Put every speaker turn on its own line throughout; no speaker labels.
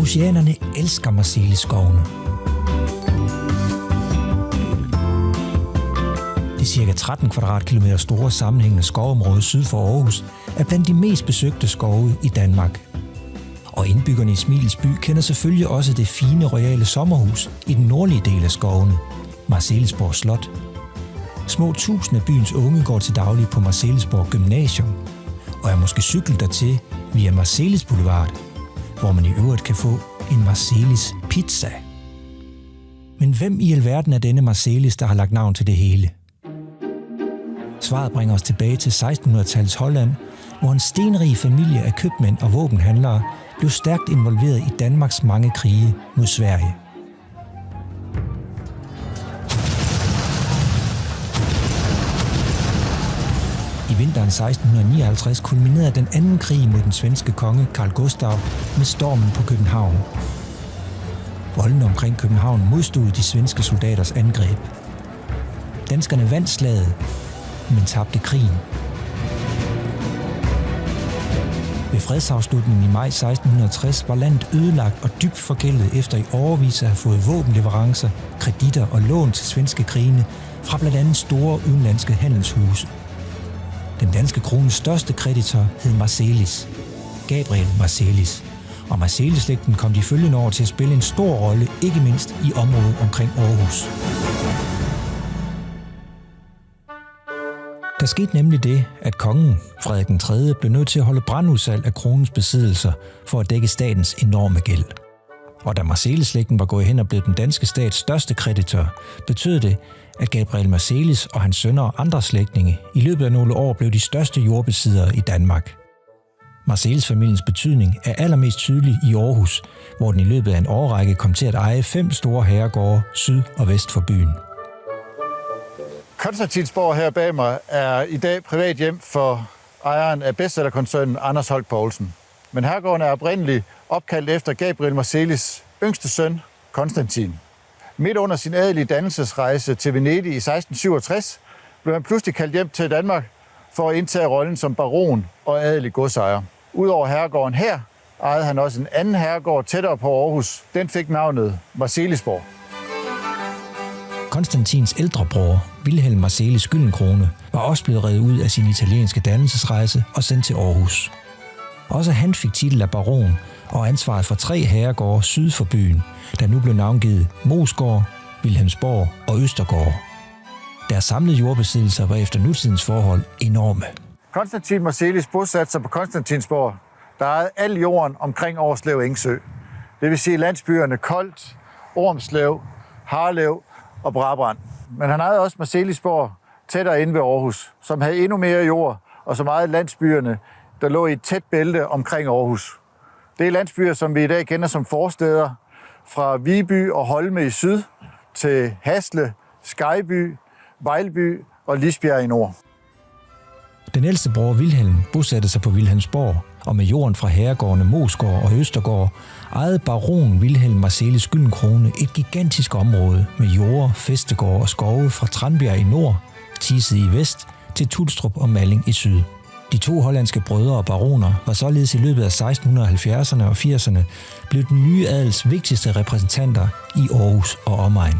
Aarhusianerne elsker Marseilleskovene. Det cirka 13 kvadratkilometer store sammenhængende skovområde syd for Aarhus er blandt de mest besøgte skove i Danmark. Og indbyggerne i Smilets by kender selvfølgelig også det fine royale sommerhus i den nordlige del af skovene, Marcellesborg Slot. Små tusind af byens unge går til daglig på Marcellesborg Gymnasium, og er måske cyklet dertil via Marcelles Boulevard, hvor man i øvrigt kan få en Marcelis pizza. Men hvem i alverden er denne Marcelis, der har lagt navn til det hele? Svaret bringer os tilbage til 1600-tallets Holland, hvor en stenrig familie af købmænd og våbenhandlere blev stærkt involveret i Danmarks mange krige mod Sverige. 1659 kulminerede den anden krig mod den svenske konge Karl Gustav med stormen på København. Volden omkring København modstod de svenske soldaters angreb. Danskerne vandt slaget, men tabte krigen. Ved fredsafslutningen i maj 1660 var landet ødelagt og dybt forgældet efter i overvis at have fået våbenleverancer, kreditter og lån til svenske krigene fra blandt andet store udenlandske handelshuse. Den danske krones største kreditor hed Marcelis, Gabriel Marcelis, og Marcelis-slægten kom de følgende år til at spille en stor rolle, ikke mindst i området omkring Aarhus. Der skete nemlig det, at kongen, Frederik den 3., blev nødt til at holde brandudsalg af kronens besiddelser for at dække statens enorme gæld. Og da Marcelis-slægten var gået hen og blev den danske stats største kreditor, betød det, at Gabriel Marcelis og hans sønner og andre slægtninge i løbet af nogle år blev de største jordbesiddere i Danmark. Marcelis-familiens betydning er allermest tydelig i Aarhus, hvor den i løbet af en årrække kom til at eje fem store herregårde syd og vest for byen.
Konstantinsborg her bag mig er i dag privat hjem for ejeren af bestsellerkoncernen Anders Holt Poulsen. Men herregården er oprindeligt opkaldt efter Gabriel Marcelis yngste søn, Konstantin. Midt under sin adelige dannelsesrejse til Venedig i 1667 blev han pludselig kaldt hjem til Danmark for at indtage rollen som baron og adelig godsejer. Udover herregården her, ejede han også en anden herregård tættere på Aarhus. Den fik navnet Marcelisborg.
Konstantins ældre bror, Wilhelm Marcelis Gyllenkrone, var også blevet reddet ud af sin italienske dannelsesrejse og sendt til Aarhus. Også han fik titel af baron og ansvaret for tre herregårde syd for byen, der nu blev navngivet Mosgård, Vilhelmsborg og Østergård. Deres samlede jordbesiddelser var efter nutidens forhold enorme.
Konstantin Marcelis bosatte sig på Konstantinsborg, der ejede al jorden omkring Årslev Engsø. Det vil sige landsbyerne Kolt, Ormslev, Harlev og Brabrand. Men han ejede også Marcelisborg tættere inde ved Aarhus, som havde endnu mere jord, og så meget landsbyerne, der lå i et tæt bælte omkring Aarhus. Det er landsbyer, som vi i dag kender som forsteder, fra Viby og Holme i syd til Hasle, Skyby, Vejlby og Lisbjerg i nord.
Den ældste bror Vilhelm bosatte sig på Vilhelmsborg, og med jorden fra herregårdene Mosgård og Østergård ejede baron Vilhelm Marcelis Gyldenkrone et gigantisk område med jorder, festegård og skove fra Tranbjerg i nord, Tise i vest til Tulstrup og Malling i syd. De to hollandske brødre og baroner var således i løbet af 1670'erne og 80'erne blevet den nye adels vigtigste repræsentanter i Aarhus og omegn.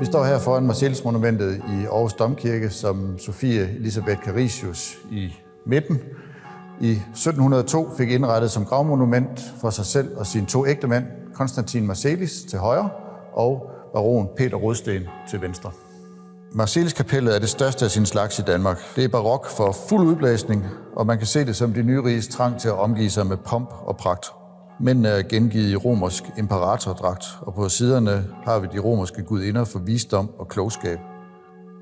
Vi står her foran Marcellus-monumentet i Aarhus Domkirke, som Sofie Elisabeth Carisius i midten i 1702 fik indrettet som gravmonument for sig selv og sine to ægtemænd, Konstantin Marcellis til højre og baron Peter Rødsten til venstre. Marcellus-kapellet er det største af sin slags i Danmark. Det er barok for fuld udblæsning, og man kan se det som de nyriges trang til at omgive sig med pomp og pragt. Mændene er gengivet i romersk imperatordragt, og på siderne har vi de romerske gudinder for visdom og klogskab.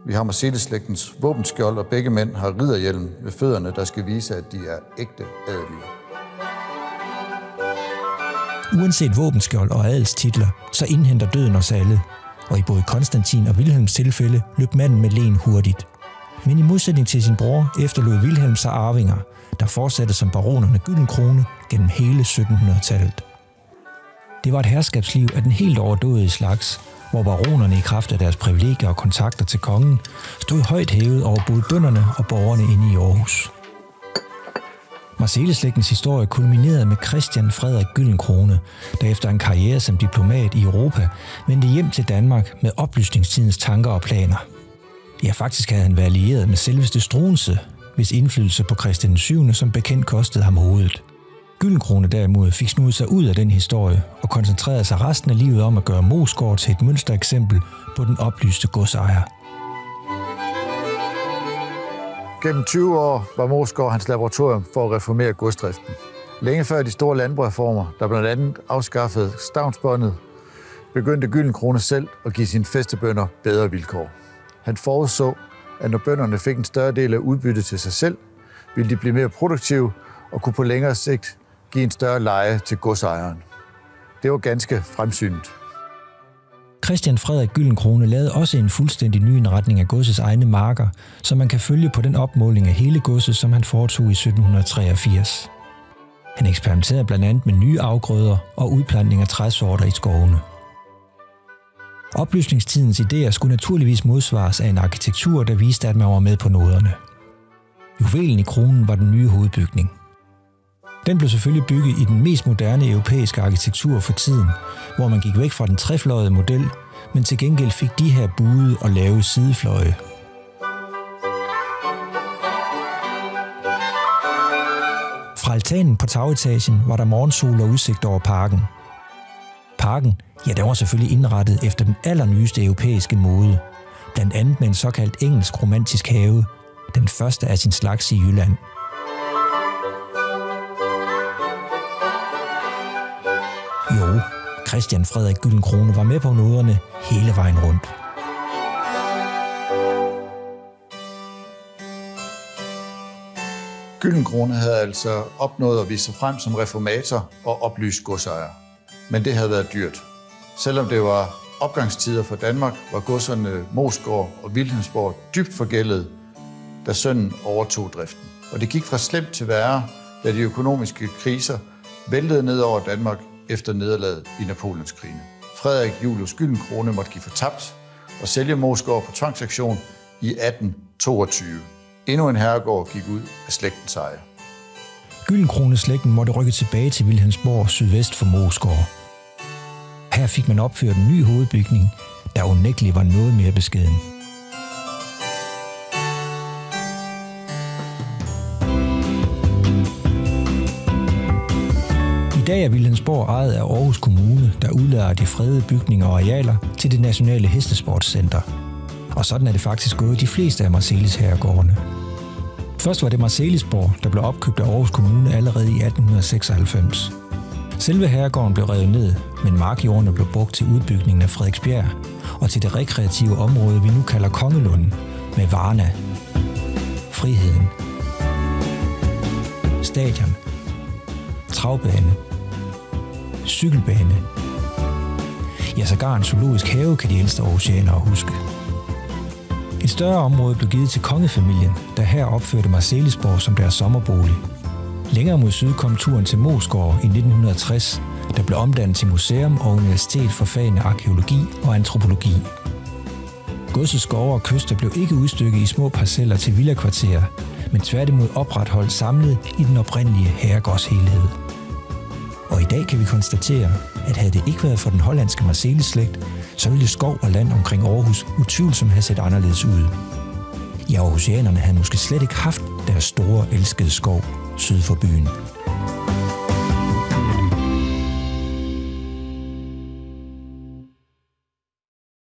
Vi har Marcellus-slægtens våbenskjold, og begge mænd har ridderhjelm ved fødderne, der skal vise, at de er ægte adelige.
Uanset våbenskjold og adelstitler, så indhenter døden os alle. Og i både Konstantin og Wilhelms tilfælde løb manden med len hurtigt. Men i modsætning til sin bror efterlod Wilhelm sig arvinger, der fortsatte som baronerne Gyldenkrone gennem hele 1700-tallet. Det var et herskabsliv af den helt overdådige slags, hvor baronerne i kraft af deres privilegier og kontakter til kongen stod højt hævet over både bønderne og borgerne inde i Aarhus. Marseilleslægtens historie kulminerede med Christian Frederik Gyllenkrone, der efter en karriere som diplomat i Europa vendte hjem til Danmark med oplysningstidens tanker og planer. Ja, faktisk havde han været allieret med selveste Struense, hvis indflydelse på Christian 7. som bekendt kostede ham hovedet. Gyllenkrone derimod fik snudet sig ud af den historie og koncentrerede sig resten af livet om at gøre Mosgård til et mønstereksempel på den oplyste godsejer.
Gennem 20 år var Mosgård hans laboratorium for at reformere godsdriften. Længe før de store landbrugreformer, der blandt andet afskaffede stavnsbåndet, begyndte Gyllenkrone selv at give sine festebønder bedre vilkår. Han forudså, at når bønderne fik en større del af udbyttet til sig selv, ville de blive mere produktive og kunne på længere sigt give en større leje til godsejeren. Det var ganske fremsynet.
Christian Frederik Gyllenkrone lavede også en fuldstændig ny indretning af godsets egne marker, så man kan følge på den opmåling af hele godset, som han foretog i 1783. Han eksperimenterede blandt andet med nye afgrøder og udplantning af træsorter i skovene. Oplysningstidens idéer skulle naturligvis modsvares af en arkitektur, der viste, at man var med på noderne. Juvelen i kronen var den nye hovedbygning – den blev selvfølgelig bygget i den mest moderne europæiske arkitektur for tiden, hvor man gik væk fra den trefløjede model, men til gengæld fik de her buede og lave sidefløje. Fra altanen på tagetagen var der morgensol og udsigt over parken. Parken, ja, den var selvfølgelig indrettet efter den allernyeste europæiske mode, blandt andet med en såkaldt engelsk romantisk have, den første af sin slags i Jylland – Jo, Christian Frederik Gyllenkrone var med på noderne hele vejen rundt.
Gyllenkrone havde altså opnået at vise sig frem som reformator og oplyst godsejer. Men det havde været dyrt. Selvom det var opgangstider for Danmark, var godserne Mosgård og Vilhelmsborg dybt forgældet, da sønnen overtog driften. Og det gik fra slemt til værre, da de økonomiske kriser væltede ned over Danmark efter nederlaget i Napoleonskrigene. Frederik Julius Gyldenkrone måtte give fortabt og sælge Mosgård på tvangsaktion i 1822. Endnu en herregård gik ud af slægtens eje.
Gyldenkrone slægten måtte rykke tilbage til Vilhelmsborg sydvest for Mosgård. Her fik man opført en ny hovedbygning, der unægteligt var noget mere beskeden. Dag er Vilhelmsborg ejet af Aarhus Kommune, der udlader de fredede bygninger og arealer til det nationale hestesportscenter. Og sådan er det faktisk gået de fleste af Marcelis herregårdene. Først var det Marcelisborg, der blev opkøbt af Aarhus Kommune allerede i 1896. Selve herregården blev revet ned, men markjordene blev brugt til udbygningen af Frederiksbjerg og til det rekreative område, vi nu kalder Kongelunden, med Varna, Friheden, Stadion, Travbane cykelbane. Ja, sågar en zoologisk have kan de ældste oceaner huske. Et større område blev givet til kongefamilien, der her opførte Marcelisborg som deres sommerbolig. Længere mod syd kom turen til Mosgård i 1960, der blev omdannet til museum og universitet for fagene arkeologi og antropologi. Godsets skove og kyster blev ikke udstykket i små parceller til villakvarterer, men tværtimod opretholdt samlet i den oprindelige herregårdshelhed. Og i dag kan vi konstatere, at havde det ikke været for den hollandske Marcelis-slægt, så ville skov og land omkring Aarhus utvivlsomt have set anderledes ud. Ja, Aarhusianerne havde måske slet ikke haft deres store elskede skov syd for byen.